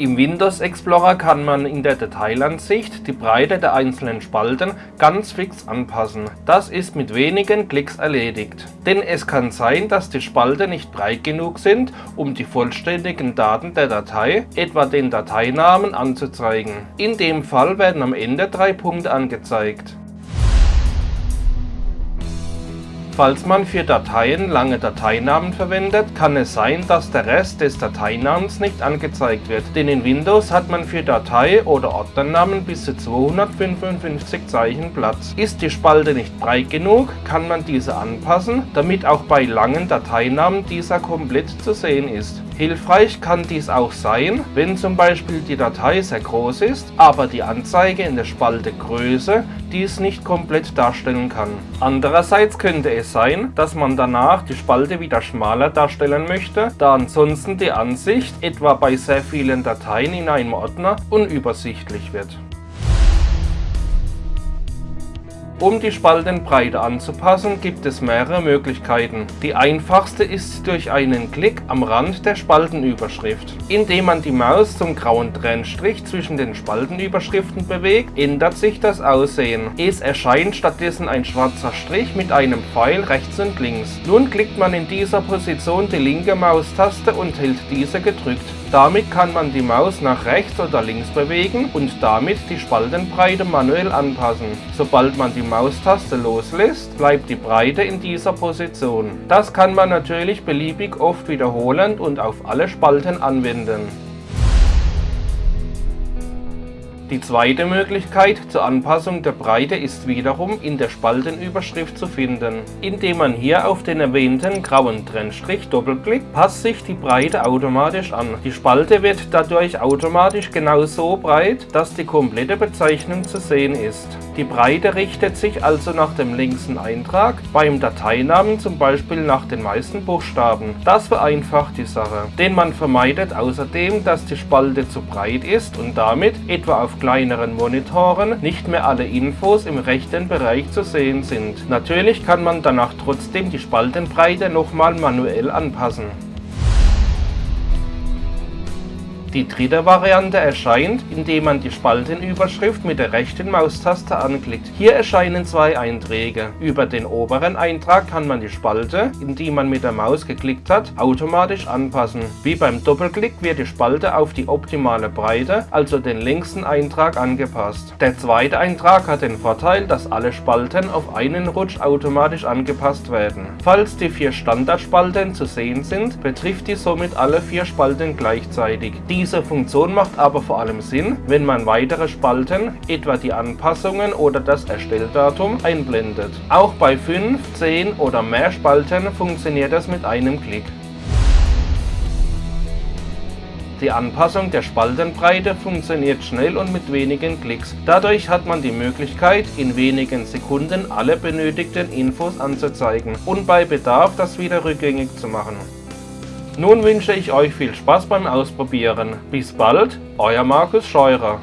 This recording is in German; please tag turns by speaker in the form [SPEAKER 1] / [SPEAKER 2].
[SPEAKER 1] Im Windows Explorer kann man in der Detailansicht die Breite der einzelnen Spalten ganz fix anpassen. Das ist mit wenigen Klicks erledigt. Denn es kann sein, dass die Spalten nicht breit genug sind, um die vollständigen Daten der Datei, etwa den Dateinamen, anzuzeigen. In dem Fall werden am Ende drei Punkte angezeigt. Falls man für Dateien lange Dateinamen verwendet, kann es sein, dass der Rest des Dateinamens nicht angezeigt wird, denn in Windows hat man für Datei- oder Ordnernamen bis zu 255 Zeichen Platz. Ist die Spalte nicht breit genug, kann man diese anpassen, damit auch bei langen Dateinamen dieser komplett zu sehen ist. Hilfreich kann dies auch sein, wenn zum Beispiel die Datei sehr groß ist, aber die Anzeige in der Spalte Größe dies nicht komplett darstellen kann. Andererseits könnte es sein, dass man danach die Spalte wieder schmaler darstellen möchte, da ansonsten die Ansicht etwa bei sehr vielen Dateien in einem Ordner unübersichtlich wird. Um die Spaltenbreite anzupassen, gibt es mehrere Möglichkeiten. Die einfachste ist durch einen Klick am Rand der Spaltenüberschrift. Indem man die Maus zum grauen Trennstrich zwischen den Spaltenüberschriften bewegt, ändert sich das Aussehen. Es erscheint stattdessen ein schwarzer Strich mit einem Pfeil rechts und links. Nun klickt man in dieser Position die linke Maustaste und hält diese gedrückt. Damit kann man die Maus nach rechts oder links bewegen und damit die Spaltenbreite manuell anpassen. Sobald man die Maustaste loslässt, bleibt die Breite in dieser Position. Das kann man natürlich beliebig oft wiederholen und auf alle Spalten anwenden. Die zweite Möglichkeit zur Anpassung der Breite ist wiederum in der Spaltenüberschrift zu finden. Indem man hier auf den erwähnten grauen Trennstrich doppelklickt, passt sich die Breite automatisch an. Die Spalte wird dadurch automatisch genau so breit, dass die komplette Bezeichnung zu sehen ist. Die Breite richtet sich also nach dem längsten Eintrag, beim Dateinamen zum Beispiel nach den meisten Buchstaben. Das vereinfacht die Sache, denn man vermeidet außerdem, dass die Spalte zu breit ist und damit etwa auf kleineren Monitoren nicht mehr alle Infos im rechten Bereich zu sehen sind. Natürlich kann man danach trotzdem die Spaltenbreite nochmal manuell anpassen. Die dritte Variante erscheint, indem man die Spaltenüberschrift mit der rechten Maustaste anklickt. Hier erscheinen zwei Einträge. Über den oberen Eintrag kann man die Spalte, in die man mit der Maus geklickt hat, automatisch anpassen. Wie beim Doppelklick wird die Spalte auf die optimale Breite, also den längsten Eintrag angepasst. Der zweite Eintrag hat den Vorteil, dass alle Spalten auf einen Rutsch automatisch angepasst werden. Falls die vier Standardspalten zu sehen sind, betrifft die somit alle vier Spalten gleichzeitig. Die diese Funktion macht aber vor allem Sinn, wenn man weitere Spalten, etwa die Anpassungen oder das Erstelldatum, einblendet. Auch bei 5, 10 oder mehr Spalten funktioniert das mit einem Klick. Die Anpassung der Spaltenbreite funktioniert schnell und mit wenigen Klicks. Dadurch hat man die Möglichkeit, in wenigen Sekunden alle benötigten Infos anzuzeigen und bei Bedarf das wieder rückgängig zu machen. Nun wünsche ich euch viel Spaß beim Ausprobieren. Bis bald, euer Markus Scheurer.